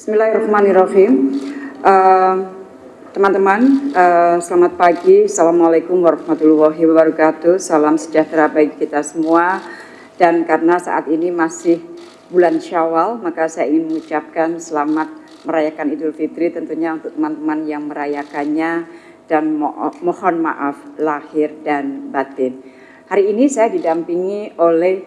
Bismillahirrahmanirrahim. Eh, Teman-teman, uh, selamat pagi. Assalamualaikum warahmatullahi wabarakatuh. Salam sejahtera bagi kita semua. Dan karena saat ini masih bulan Syawal, maka saya ingin mengucapkan selamat merayakan Idul Fitri tentunya untuk teman-teman yang merayakannya dan mo mohon maaf lahir dan batin. Hari ini saya didampingi oleh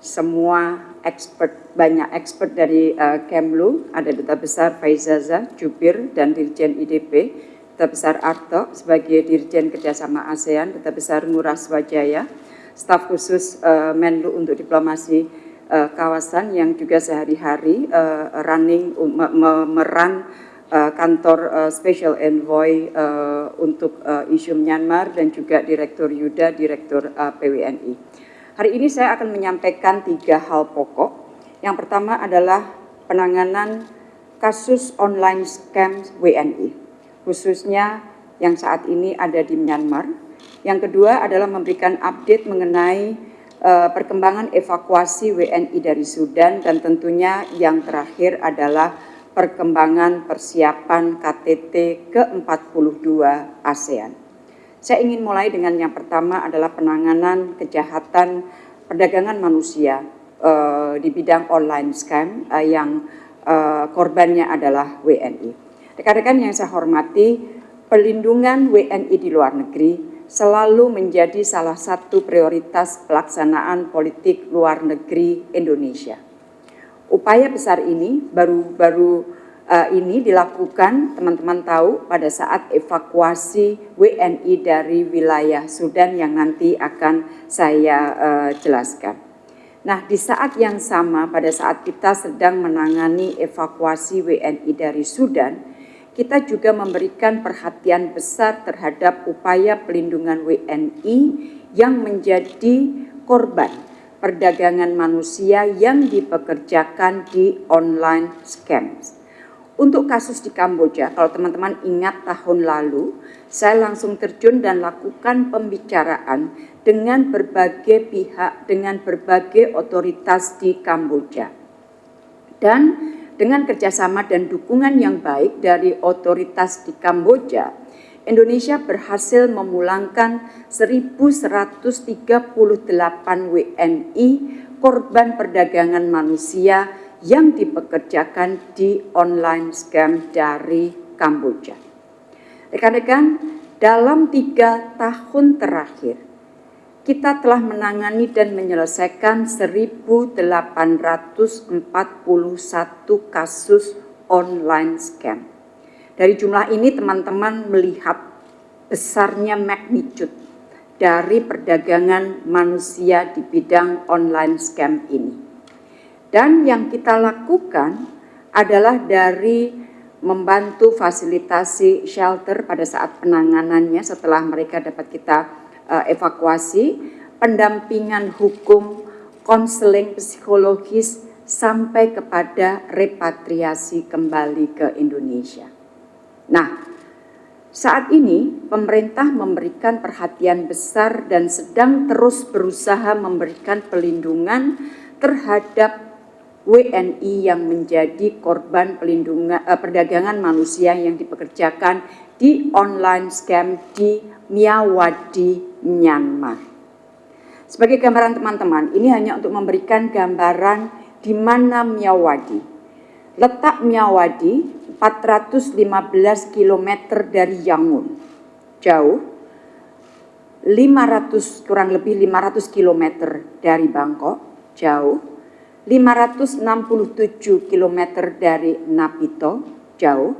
semua expert, banyak expert dari uh, Kemlu, ada Duta Besar Faizaza, Jubir, dan Dirjen IDP, Duta Besar Arto sebagai Dirjen Kerjasama ASEAN, Duta Besar Ngurah Swajaya, staf khusus uh, Menlu untuk diplomasi uh, kawasan yang juga sehari-hari uh, running, memeran uh, kantor uh, Special Envoy uh, untuk uh, isu Myanmar dan juga Direktur Yuda, Direktur uh, PWNI. Hari ini saya akan menyampaikan tiga hal pokok. Yang pertama adalah penanganan kasus online scam WNI, khususnya yang saat ini ada di Myanmar. Yang kedua adalah memberikan update mengenai uh, perkembangan evakuasi WNI dari Sudan dan tentunya yang terakhir adalah perkembangan persiapan KTT ke-42 ASEAN. Saya ingin mulai dengan yang pertama adalah penanganan kejahatan perdagangan manusia uh, di bidang online scam uh, yang uh, korbannya adalah WNI. Rekan-rekan yang saya hormati, pelindungan WNI di luar negeri selalu menjadi salah satu prioritas pelaksanaan politik luar negeri Indonesia. Upaya besar ini baru-baru uh, ini dilakukan teman-teman tahu pada saat evakuasi WNI dari wilayah Sudan yang nanti akan saya uh, jelaskan. Nah, di saat yang sama pada saat kita sedang menangani evakuasi WNI dari Sudan, kita juga memberikan perhatian besar terhadap upaya pelindungan WNI yang menjadi korban perdagangan manusia yang dipekerjakan di online scams. Untuk kasus di Kamboja, kalau teman-teman ingat tahun lalu, saya langsung terjun dan lakukan pembicaraan dengan berbagai pihak, dengan berbagai otoritas di Kamboja. Dan dengan kerjasama dan dukungan yang baik dari otoritas di Kamboja, Indonesia berhasil memulangkan 1.138 WNI korban perdagangan manusia yang dipekerjakan di online scam dari Kamboja. Rekan-rekan, dalam tiga tahun terakhir, kita telah menangani dan menyelesaikan 1.841 kasus online scam. Dari jumlah ini teman-teman melihat besarnya magnitude dari perdagangan manusia di bidang online scam ini. Dan yang kita lakukan adalah dari membantu fasilitasi shelter pada saat penanganannya setelah mereka dapat kita uh, evakuasi, pendampingan hukum, konseling psikologis sampai kepada repatriasi kembali ke Indonesia. Nah, saat ini pemerintah memberikan perhatian besar dan sedang terus berusaha memberikan pelindungan terhadap WNI yang menjadi korban pelindungan eh, perdagangan manusia yang dipekerjakan di online scam di Miyawadi, Myanmar. Sebagai gambaran teman-teman, ini hanya untuk memberikan gambaran di mana Miyawadi. Letak Miyawadi 415 km dari Yangon, jauh 500 kurang lebih 500 km dari Bangkok, jauh 567 km dari Napito, jauh,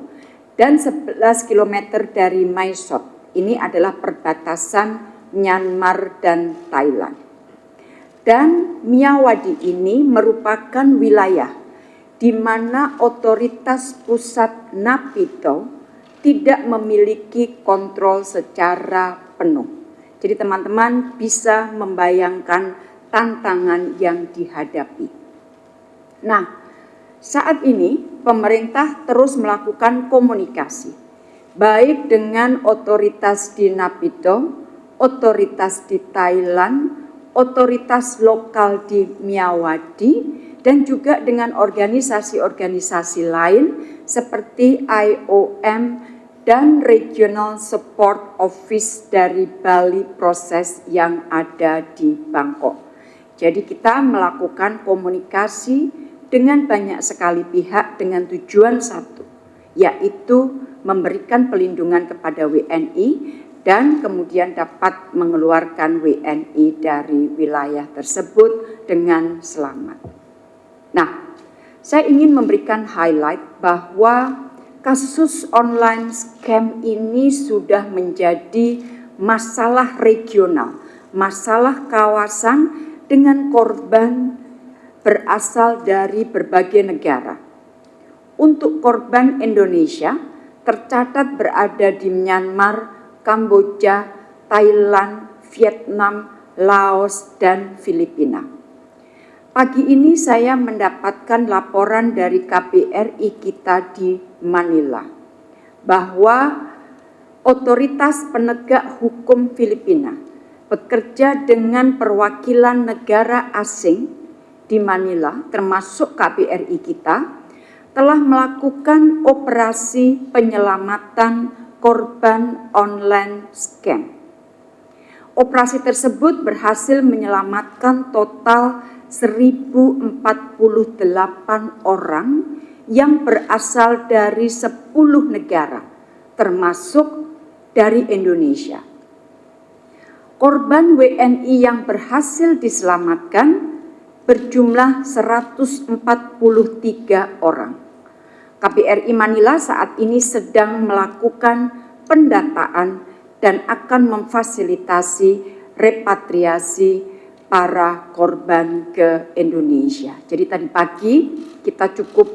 dan 11 km dari Maisot. Ini adalah perbatasan Myanmar dan Thailand. Dan Miyawadi ini merupakan wilayah di mana otoritas pusat Napito tidak memiliki kontrol secara penuh. Jadi teman-teman bisa membayangkan tantangan yang dihadapi. Nah, saat ini pemerintah terus melakukan komunikasi, baik dengan otoritas di Napito, otoritas di Thailand, otoritas lokal di Miyawadi, dan juga dengan organisasi-organisasi lain seperti IOM dan Regional Support Office dari Bali Proses yang ada di Bangkok. Jadi kita melakukan komunikasi dengan banyak sekali pihak dengan tujuan satu, yaitu memberikan pelindungan kepada WNI dan kemudian dapat mengeluarkan WNI dari wilayah tersebut dengan selamat. Nah, saya ingin memberikan highlight bahwa kasus online scam ini sudah menjadi masalah regional, masalah kawasan dengan korban berasal dari berbagai negara. Untuk korban Indonesia, tercatat berada di Myanmar, Kamboja, Thailand, Vietnam, Laos, dan Filipina. Pagi ini saya mendapatkan laporan dari KBRI kita di Manila bahwa otoritas penegak hukum Filipina bekerja dengan perwakilan negara asing di Manila termasuk KBRI kita telah melakukan operasi penyelamatan korban online scam. Operasi tersebut berhasil menyelamatkan total 1048 orang yang berasal dari 10 negara, termasuk dari Indonesia. Korban WNI yang berhasil diselamatkan berjumlah 143 orang. KBRI Manila saat ini sedang melakukan pendataan dan akan memfasilitasi repatriasi para korban ke Indonesia. Jadi tadi pagi kita cukup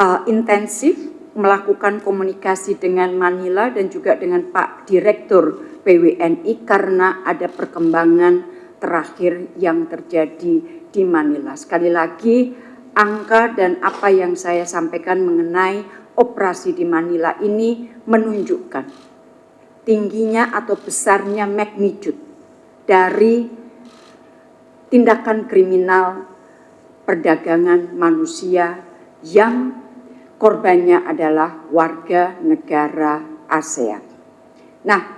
uh, intensif melakukan komunikasi dengan Manila dan juga dengan Pak Direktur PWNI karena ada perkembangan terakhir yang terjadi di Manila. Sekali lagi angka dan apa yang saya sampaikan mengenai operasi di Manila ini menunjukkan tingginya atau besarnya magnitude dari tindakan kriminal perdagangan manusia yang korbannya adalah warga negara ASEAN. Nah,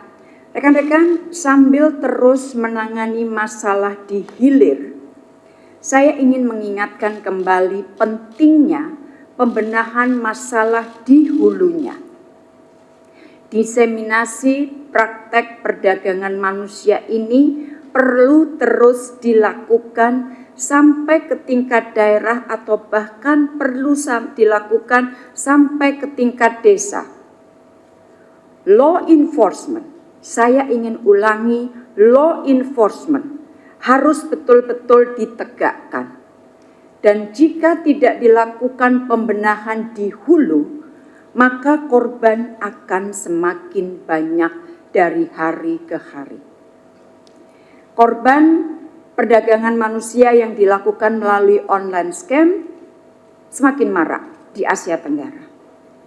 rekan-rekan sambil terus menangani masalah di hilir saya ingin mengingatkan kembali pentingnya pembenahan masalah di hulunya. Diseminasi praktek perdagangan manusia ini perlu terus dilakukan sampai ke tingkat daerah atau bahkan perlu dilakukan sampai ke tingkat desa. Law enforcement, saya ingin ulangi law enforcement harus betul-betul ditegakkan. Dan jika tidak dilakukan pembenahan di hulu, maka korban akan semakin banyak dari hari ke hari. Korban perdagangan manusia yang dilakukan melalui online scam semakin marak di Asia Tenggara.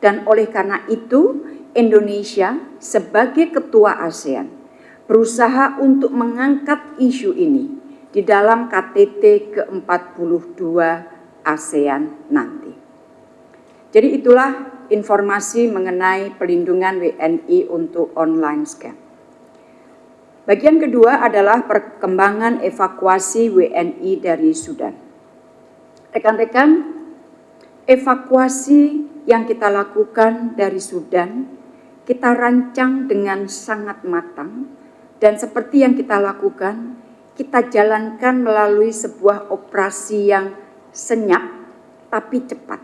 Dan oleh karena itu, Indonesia sebagai ketua ASEAN berusaha untuk mengangkat isu ini di dalam KTT ke-42 ASEAN nanti. Jadi itulah informasi mengenai pelindungan WNI untuk online scam. Bagian kedua adalah perkembangan evakuasi WNI dari Sudan. Rekan-rekan, evakuasi yang kita lakukan dari Sudan, kita rancang dengan sangat matang, dan seperti yang kita lakukan, kita jalankan melalui sebuah operasi yang senyap tapi cepat.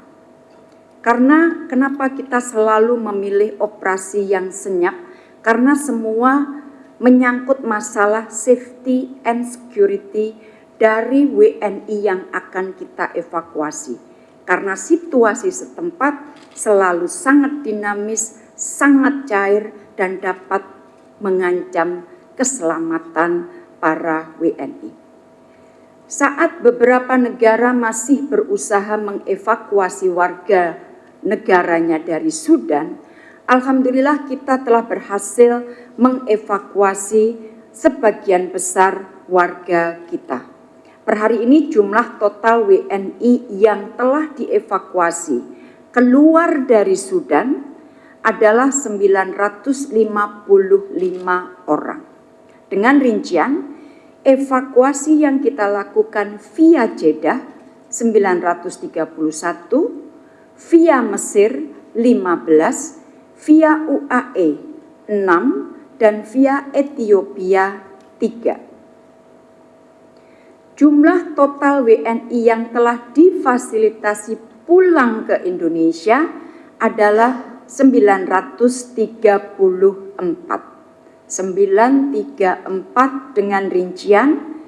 Karena kenapa kita selalu memilih operasi yang senyap? Karena semua menyangkut masalah safety and security dari WNI yang akan kita evakuasi. Karena situasi setempat selalu sangat dinamis, sangat cair, dan dapat mengancam keselamatan para WNI. Saat beberapa negara masih berusaha mengevakuasi warga negaranya dari Sudan, alhamdulillah kita telah berhasil mengevakuasi sebagian besar warga kita. Per hari ini jumlah total WNI yang telah dievakuasi keluar dari Sudan adalah 955 orang. Dengan rincian, evakuasi yang kita lakukan via Jeddah 931, via Mesir 15, via UAE 6, dan via Ethiopia 3. Jumlah total WNI yang telah difasilitasi pulang ke Indonesia adalah 934. 934 dengan rincian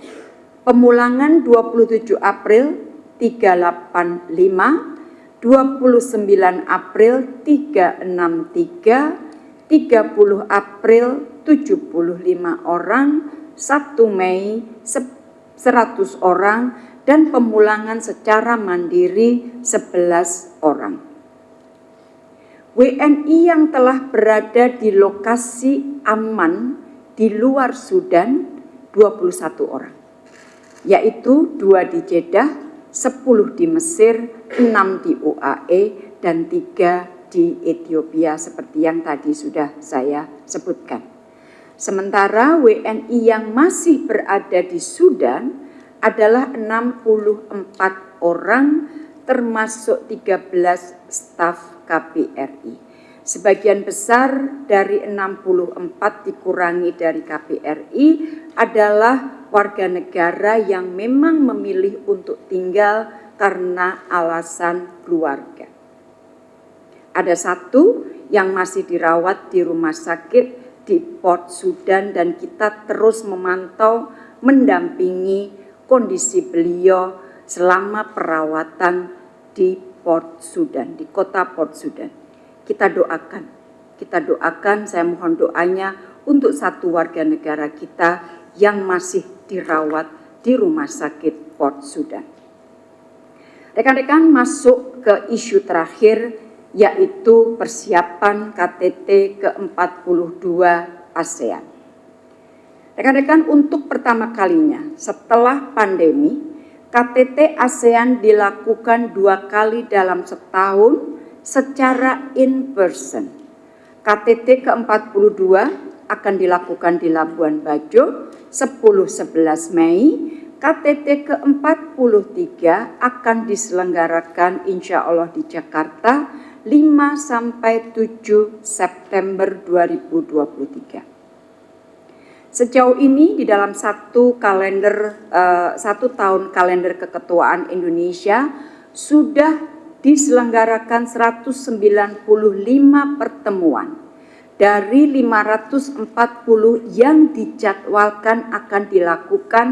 pemulangan 27 April 385, 29 April 363, 30 April 75 orang, 1 Mei 100 orang dan pemulangan secara mandiri 11 orang. WNI yang telah berada di lokasi aman di luar Sudan 21 orang, yaitu dua di Jeddah, 10 di Mesir, 6 di UAE, dan 3 di Ethiopia seperti yang tadi sudah saya sebutkan. Sementara WNI yang masih berada di Sudan adalah 64 orang termasuk 13 staf KBRI. Sebagian besar dari 64 dikurangi dari KBRI adalah warga negara yang memang memilih untuk tinggal karena alasan keluarga. Ada satu yang masih dirawat di rumah sakit di Port Sudan dan kita terus memantau, mendampingi kondisi beliau selama perawatan di Port Sudan, di kota Port Sudan. Kita doakan, kita doakan, saya mohon doanya untuk satu warga negara kita yang masih dirawat di rumah sakit Port Sudan. Rekan-rekan masuk ke isu terakhir yaitu persiapan KTT ke-42 ASEAN. Rekan-rekan, untuk pertama kalinya setelah pandemi, KTT ASEAN dilakukan dua kali dalam setahun secara in person. KTT ke-42 akan dilakukan di Labuan Bajo 10-11 Mei, KTT ke-43 akan diselenggarakan insya Allah di Jakarta 5 sampai 7 September 2023. Sejauh ini di dalam satu kalender uh, satu tahun kalender keketuaan Indonesia sudah diselenggarakan 195 pertemuan dari 540 yang dijadwalkan akan dilakukan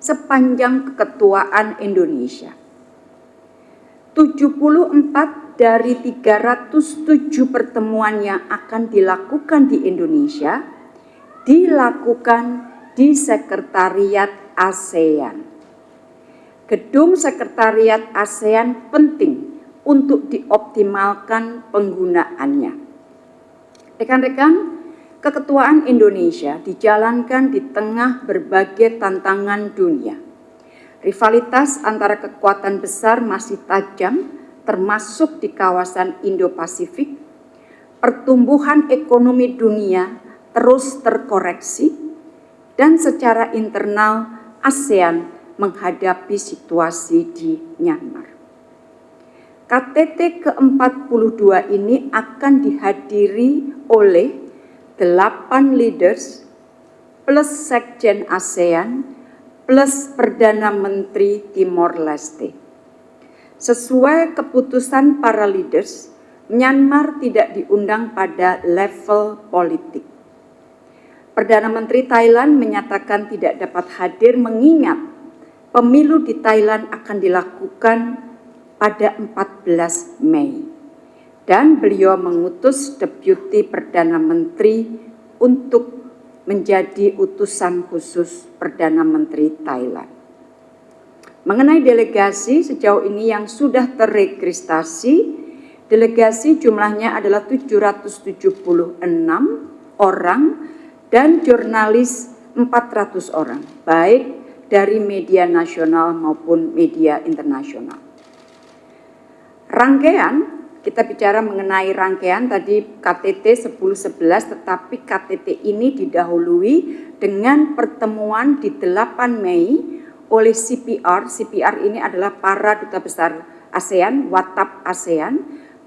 sepanjang keketuaan Indonesia. 74 dari 307 pertemuan yang akan dilakukan di Indonesia dilakukan di Sekretariat ASEAN. Gedung Sekretariat ASEAN penting untuk dioptimalkan penggunaannya. Rekan-rekan, keketuaan Indonesia dijalankan di tengah berbagai tantangan dunia. Rivalitas antara kekuatan besar masih tajam termasuk di kawasan Indo-Pasifik, pertumbuhan ekonomi dunia terus terkoreksi, dan secara internal ASEAN menghadapi situasi di Myanmar. KTT ke-42 ini akan dihadiri oleh 8 leaders plus Sekjen ASEAN plus Perdana Menteri Timor Leste. Sesuai keputusan para leaders, Myanmar tidak diundang pada level politik. Perdana Menteri Thailand menyatakan tidak dapat hadir mengingat pemilu di Thailand akan dilakukan pada 14 Mei. Dan beliau mengutus Deputi Perdana Menteri untuk menjadi utusan khusus Perdana Menteri Thailand. Mengenai delegasi sejauh ini yang sudah terregistrasi, delegasi jumlahnya adalah 776 orang dan jurnalis 400 orang, baik dari media nasional maupun media internasional. Rangkaian kita bicara mengenai rangkaian tadi KTT 1011 tetapi KTT ini didahului dengan pertemuan di 8 Mei oleh CPR. CPR ini adalah para duta besar ASEAN, WATAP ASEAN,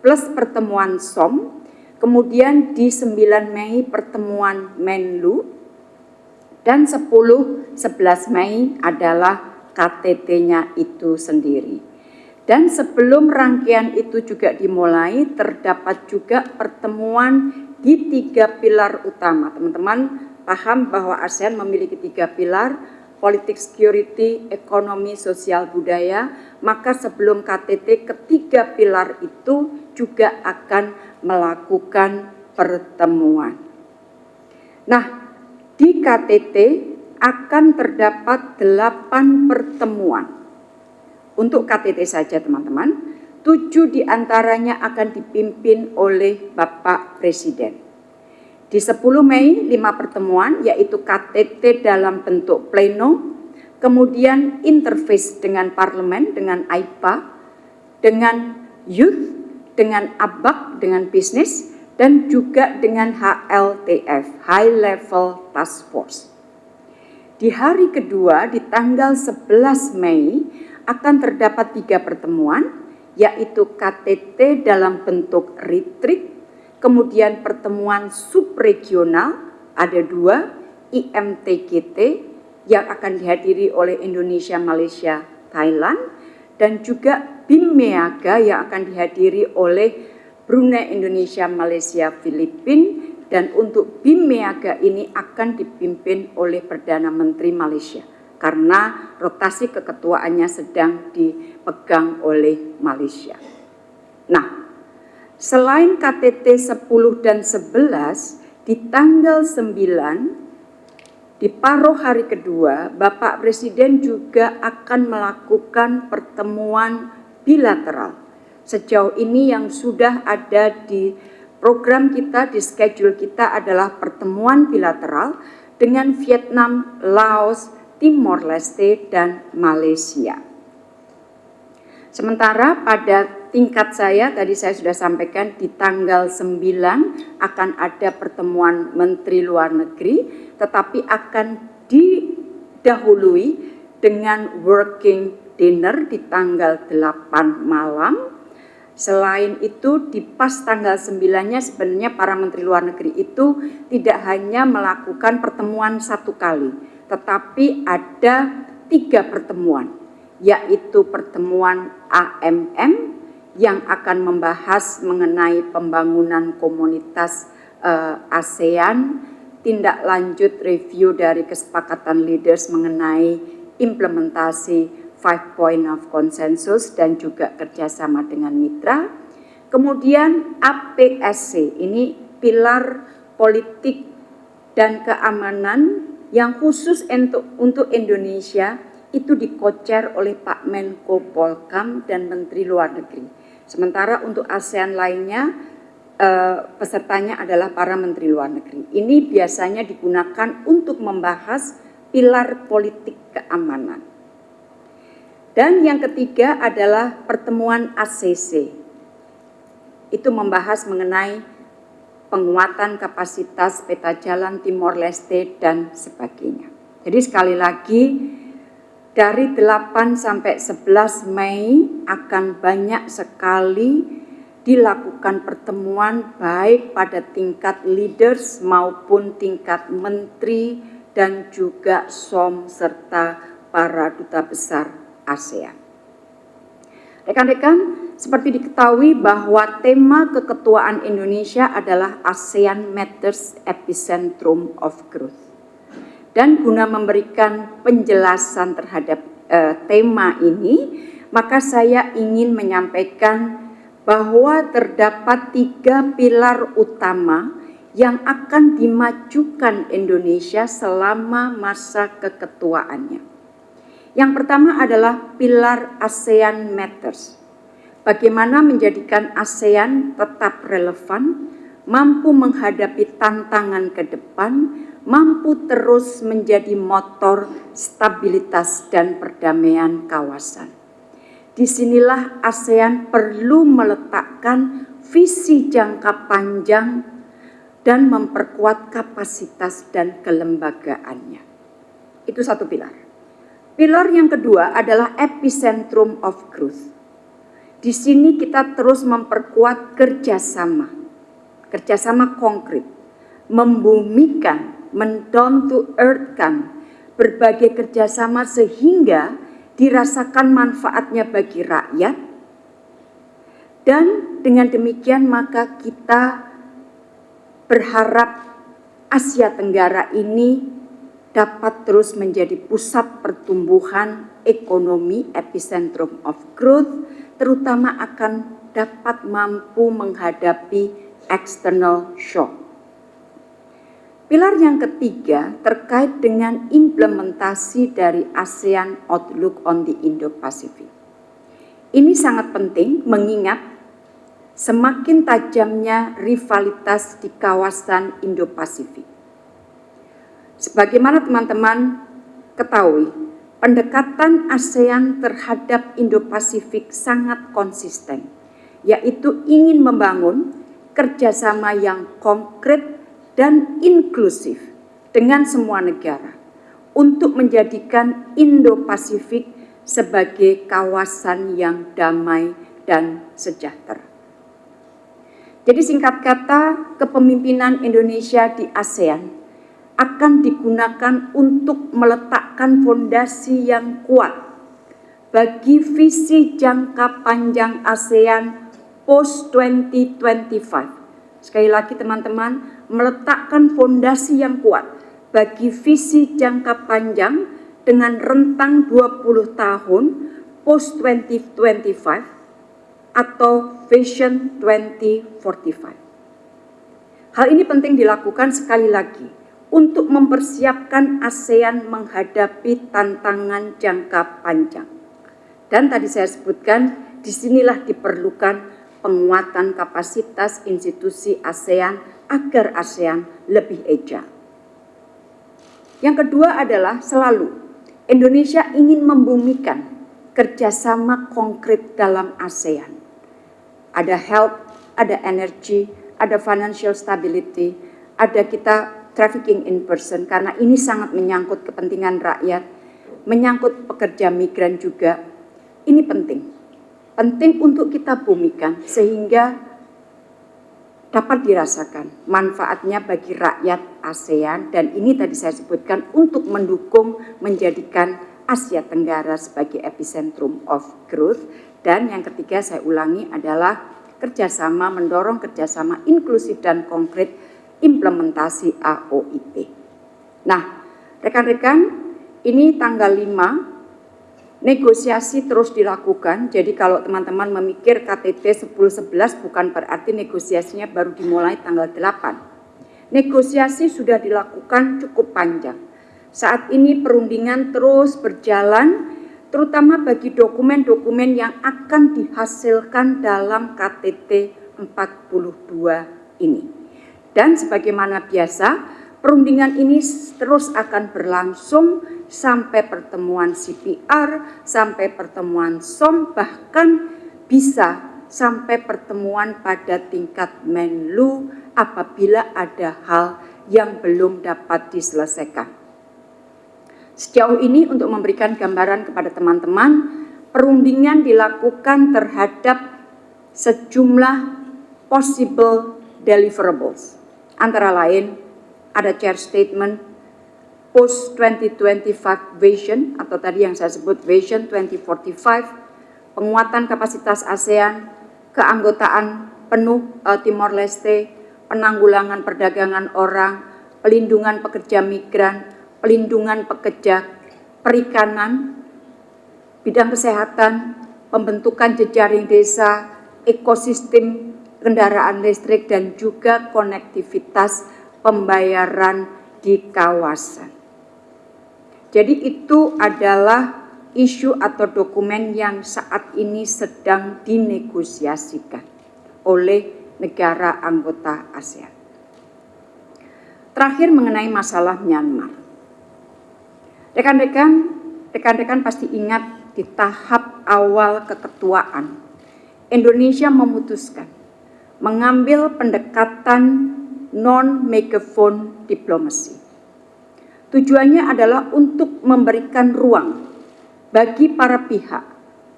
plus pertemuan SOM. Kemudian di 9 Mei pertemuan Menlu dan 10 11 Mei adalah KTT-nya itu sendiri. Dan sebelum rangkaian itu juga dimulai, terdapat juga pertemuan di tiga pilar utama. Teman-teman paham bahwa ASEAN memiliki tiga pilar, politik security, ekonomi, sosial, budaya, maka sebelum KTT ketiga pilar itu juga akan melakukan pertemuan. Nah, di KTT akan terdapat delapan pertemuan untuk KTT saja teman-teman, tujuh di antaranya akan dipimpin oleh Bapak Presiden. Di 10 Mei, lima pertemuan yaitu KTT dalam bentuk pleno, kemudian interface dengan parlemen, dengan AIPA, dengan youth, dengan ABAK, dengan bisnis, dan juga dengan HLTF, High Level Task Force. Di hari kedua, di tanggal 11 Mei, akan terdapat tiga pertemuan, yaitu KTT dalam bentuk retreat, kemudian pertemuan subregional, ada dua, IMTGT yang akan dihadiri oleh Indonesia, Malaysia, Thailand, dan juga BIMEAGA yang akan dihadiri oleh Brunei, Indonesia, Malaysia, Filipina, dan untuk BIMEAGA ini akan dipimpin oleh Perdana Menteri Malaysia karena rotasi keketuaannya sedang dipegang oleh Malaysia. Nah, selain KTT 10 dan 11, di tanggal 9, di paruh hari kedua, Bapak Presiden juga akan melakukan pertemuan bilateral. Sejauh ini yang sudah ada di program kita, di schedule kita adalah pertemuan bilateral dengan Vietnam, Laos, Timor Leste, dan Malaysia. Sementara pada tingkat saya, tadi saya sudah sampaikan di tanggal 9 akan ada pertemuan Menteri Luar Negeri, tetapi akan didahului dengan working dinner di tanggal 8 malam. Selain itu di pas tanggal 9-nya sebenarnya para Menteri Luar Negeri itu tidak hanya melakukan pertemuan satu kali, tetapi ada tiga pertemuan, yaitu pertemuan AMM yang akan membahas mengenai pembangunan komunitas uh, ASEAN, tindak lanjut review dari kesepakatan leaders mengenai implementasi five point of consensus dan juga kerjasama dengan mitra. Kemudian APSC, ini pilar politik dan keamanan yang khusus untuk, untuk Indonesia itu dikocer oleh Pak Menko Polkam dan Menteri Luar Negeri. Sementara untuk ASEAN lainnya, eh, pesertanya adalah para Menteri Luar Negeri. Ini biasanya digunakan untuk membahas pilar politik keamanan. Dan yang ketiga adalah pertemuan ACC. Itu membahas mengenai penguatan kapasitas peta jalan Timor Leste dan sebagainya. Jadi sekali lagi dari 8 sampai 11 Mei akan banyak sekali dilakukan pertemuan baik pada tingkat leaders maupun tingkat menteri dan juga SOM serta para duta besar ASEAN. Rekan-rekan, seperti diketahui bahwa tema keketuaan Indonesia adalah ASEAN Matters Epicentrum of Growth. Dan guna memberikan penjelasan terhadap uh, tema ini, maka saya ingin menyampaikan bahwa terdapat tiga pilar utama yang akan dimajukan Indonesia selama masa keketuaannya. Yang pertama adalah pilar ASEAN Matters. Bagaimana menjadikan ASEAN tetap relevan, mampu menghadapi tantangan ke depan, mampu terus menjadi motor stabilitas dan perdamaian kawasan. Di sinilah ASEAN perlu meletakkan visi jangka panjang dan memperkuat kapasitas dan kelembagaannya. Itu satu pilar. Pilar yang kedua adalah epicentrum of growth. Di sini kita terus memperkuat kerjasama, kerjasama konkret, membumikan, mendown to earth kan berbagai kerjasama sehingga dirasakan manfaatnya bagi rakyat dan dengan demikian maka kita berharap Asia Tenggara ini dapat terus menjadi pusat pertumbuhan ekonomi epicentrum of growth terutama akan dapat mampu menghadapi external shock. Pilar yang ketiga terkait dengan implementasi dari ASEAN Outlook on the Indo-Pacific. Ini sangat penting mengingat semakin tajamnya rivalitas di kawasan Indo-Pasifik. Sebagaimana teman-teman ketahui, pendekatan ASEAN terhadap Indo-Pasifik sangat konsisten, yaitu ingin membangun kerjasama yang konkret dan inklusif dengan semua negara untuk menjadikan Indo-Pasifik sebagai kawasan yang damai dan sejahtera. Jadi singkat kata, kepemimpinan Indonesia di ASEAN akan digunakan untuk meletakkan fondasi yang kuat bagi visi jangka panjang ASEAN post 2025. Sekali lagi teman-teman, meletakkan fondasi yang kuat bagi visi jangka panjang dengan rentang 20 tahun post 2025 atau Vision 2045. Hal ini penting dilakukan sekali lagi untuk mempersiapkan ASEAN menghadapi tantangan jangka panjang. Dan tadi saya sebutkan, di sinilah diperlukan penguatan kapasitas institusi ASEAN agar ASEAN lebih agile. Yang kedua adalah selalu Indonesia ingin membumikan kerjasama konkret dalam ASEAN. Ada health, ada energy, ada financial stability, ada kita trafficking in person karena ini sangat menyangkut kepentingan rakyat, menyangkut pekerja migran juga. Ini penting. Penting untuk kita bumikan sehingga dapat dirasakan manfaatnya bagi rakyat ASEAN dan ini tadi saya sebutkan untuk mendukung menjadikan Asia Tenggara sebagai epicentrum of growth dan yang ketiga saya ulangi adalah kerjasama mendorong kerjasama inklusif dan konkret implementasi AOIP. Nah, rekan-rekan ini tanggal 5 negosiasi terus dilakukan. Jadi kalau teman-teman memikir KTT 10-11 bukan berarti negosiasinya baru dimulai tanggal 8. Negosiasi sudah dilakukan cukup panjang. Saat ini perundingan terus berjalan, terutama bagi dokumen-dokumen yang akan dihasilkan dalam KTT 42 ini. Dan sebagaimana biasa, perundingan ini terus akan berlangsung sampai pertemuan CPR, sampai pertemuan SOM, bahkan bisa sampai pertemuan pada tingkat Menlu apabila ada hal yang belum dapat diselesaikan. Sejauh ini untuk memberikan gambaran kepada teman-teman, perundingan dilakukan terhadap sejumlah possible deliverables. Antara lain ada chair statement post 2025 vision atau tadi yang saya sebut vision 2045, penguatan kapasitas ASEAN, keanggotaan penuh uh, Timor Leste, penanggulangan perdagangan orang, pelindungan pekerja migran, pelindungan pekerja perikanan, bidang kesehatan, pembentukan jejaring desa, ekosistem kendaraan listrik dan juga konektivitas pembayaran di kawasan. Jadi itu adalah isu atau dokumen yang saat ini sedang dinegosiasikan oleh negara anggota ASEAN. Terakhir mengenai masalah Myanmar. Rekan-rekan, rekan-rekan pasti ingat di tahap awal keketuaan, Indonesia memutuskan mengambil pendekatan non-megaphone diplomasi. Tujuannya adalah untuk memberikan ruang bagi para pihak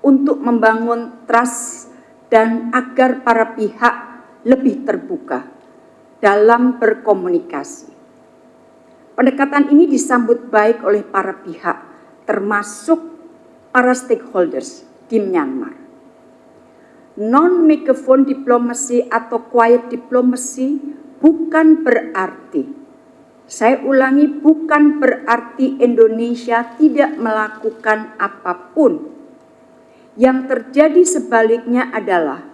untuk membangun trust dan agar para pihak lebih terbuka dalam berkomunikasi. Pendekatan ini disambut baik oleh para pihak, termasuk para stakeholders di Myanmar. Non-megaphone diplomasi atau quiet diplomacy bukan berarti, saya ulangi, bukan berarti Indonesia tidak melakukan apa pun. Yang terjadi sebaliknya adalah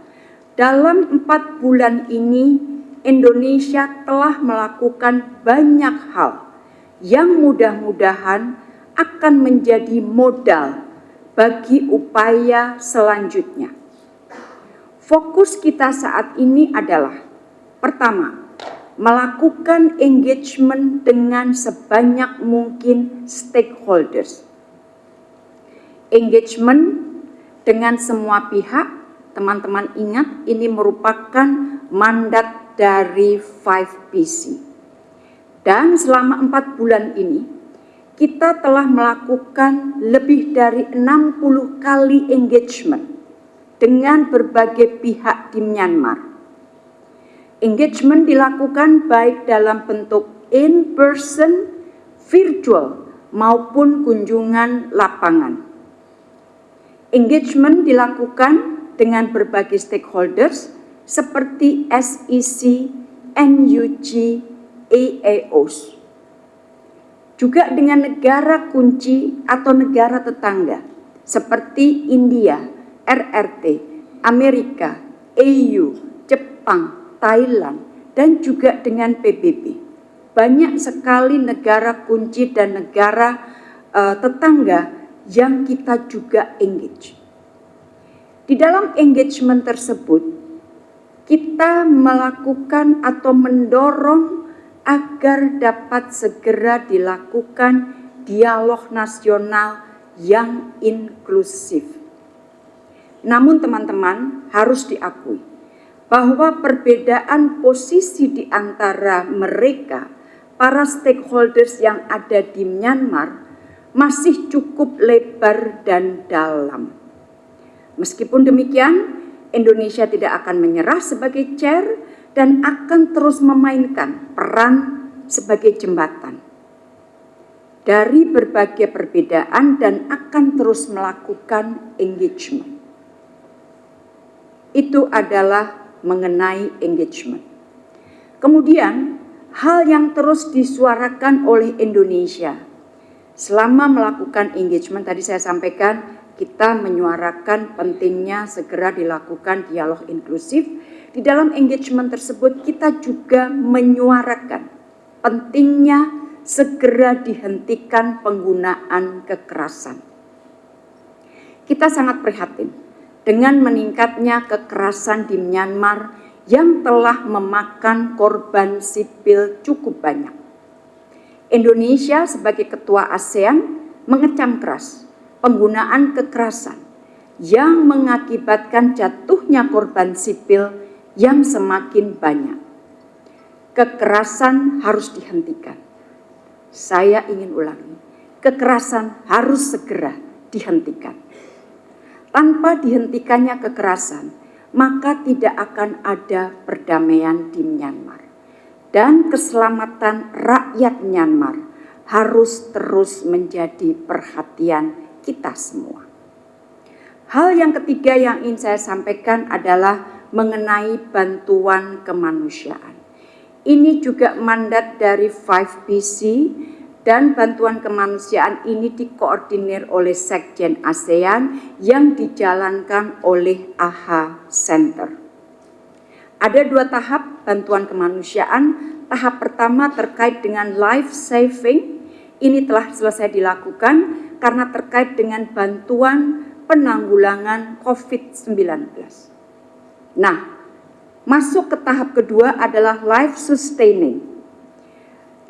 dalam empat bulan ini Indonesia telah melakukan banyak hal yang mudah-mudahan akan menjadi modal bagi upaya selanjutnya. Fokus kita saat ini adalah pertama, melakukan engagement dengan sebanyak mungkin stakeholders. Engagement dengan semua pihak, teman-teman ingat ini merupakan mandat dari 5PC. Dan selama empat bulan ini, kita telah melakukan lebih dari 60 kali engagement dengan berbagai pihak di Myanmar Engagement dilakukan baik dalam bentuk in-person, virtual, maupun kunjungan lapangan. Engagement dilakukan dengan berbagai stakeholders seperti SEC, NUG, AAOs. Juga dengan negara kunci atau negara tetangga seperti India, RRT, Amerika, EU, Jepang, Thailand, dan juga dengan PBB. Banyak sekali negara kunci dan negara uh, tetangga yang kita juga engage. Di dalam engagement tersebut, kita melakukan atau mendorong agar dapat segera dilakukan dialog nasional yang inklusif. Namun teman-teman harus diakui, bahwa perbedaan posisi di antara mereka, para stakeholders yang ada di Myanmar, masih cukup lebar dan dalam. Meskipun demikian, Indonesia tidak akan menyerah sebagai chair dan akan terus memainkan peran sebagai jembatan dari berbagai perbedaan dan akan terus melakukan engagement. Itu adalah mengenai engagement. Kemudian, hal yang terus disuarakan oleh Indonesia selama melakukan engagement tadi saya sampaikan kita menyuarakan pentingnya segera dilakukan dialog inklusif. Di dalam engagement tersebut kita juga menyuarakan pentingnya segera dihentikan penggunaan kekerasan. Kita sangat prihatin dengan meningkatnya kekerasan di Myanmar yang telah memakan korban sipil cukup banyak. Indonesia sebagai ketua ASEAN mengecam keras penggunaan kekerasan yang mengakibatkan jatuhnya korban sipil yang semakin banyak. Kekerasan harus dihentikan. Saya ingin ulangi, kekerasan harus segera dihentikan tanpa dihentikannya kekerasan, maka tidak akan ada perdamaian di Myanmar. Dan keselamatan rakyat Myanmar harus terus menjadi perhatian kita semua. Hal yang ketiga yang ingin saya sampaikan adalah mengenai bantuan kemanusiaan. Ini juga mandat dari 5PC dan bantuan kemanusiaan ini dikoordinir oleh Sekjen ASEAN yang dijalankan oleh AHA Center. Ada dua tahap bantuan kemanusiaan. Tahap pertama terkait dengan life saving, ini telah selesai dilakukan karena terkait dengan bantuan penanggulangan COVID-19. Nah, masuk ke tahap kedua adalah life sustaining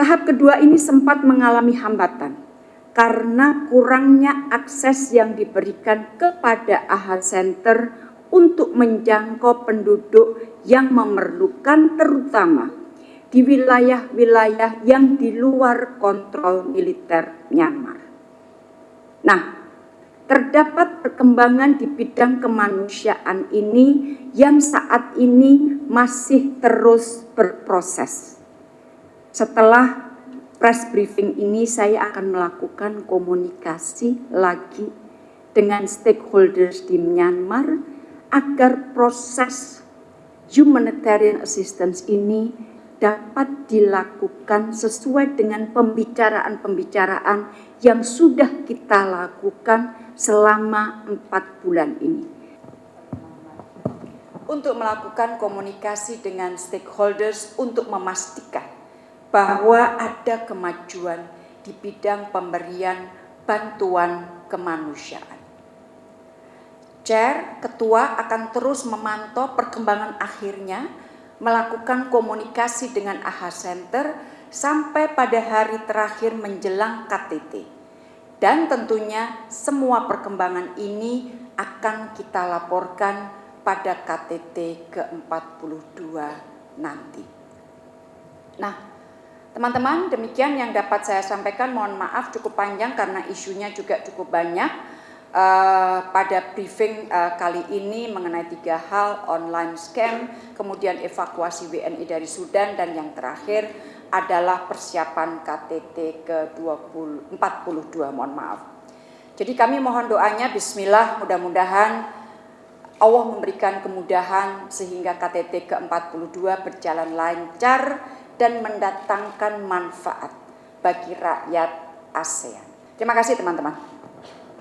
Tahap kedua ini sempat mengalami hambatan karena kurangnya akses yang diberikan kepada AHA Center untuk menjangkau penduduk yang memerlukan terutama di wilayah-wilayah yang di luar kontrol militer Myanmar. Nah, terdapat perkembangan di bidang kemanusiaan ini yang saat ini masih terus berproses. Setelah press briefing ini saya akan melakukan komunikasi lagi dengan stakeholders di Myanmar agar proses humanitarian assistance ini dapat dilakukan sesuai dengan pembicaraan-pembicaraan yang sudah kita lakukan selama empat bulan ini. Untuk melakukan komunikasi dengan stakeholders untuk memastikan bahwa ada kemajuan di bidang pemberian bantuan kemanusiaan. Chair, Ketua akan terus memantau perkembangan akhirnya melakukan komunikasi dengan AHA Center sampai pada hari terakhir menjelang KTT. Dan tentunya semua perkembangan ini akan kita laporkan pada KTT ke-42 nanti. Nah, teman-teman demikian yang dapat saya sampaikan. Mohon maaf cukup panjang karena isunya juga cukup banyak uh, pada briefing uh, kali ini mengenai tiga hal online scam, kemudian evakuasi WNI dari Sudan dan yang terakhir adalah persiapan KTT ke-42 mohon maaf. Jadi kami mohon doanya bismillah mudah-mudahan Allah memberikan kemudahan sehingga KTT ke-42 berjalan lancar dan mendatangkan manfaat bagi rakyat ASEAN. Terima kasih teman-teman.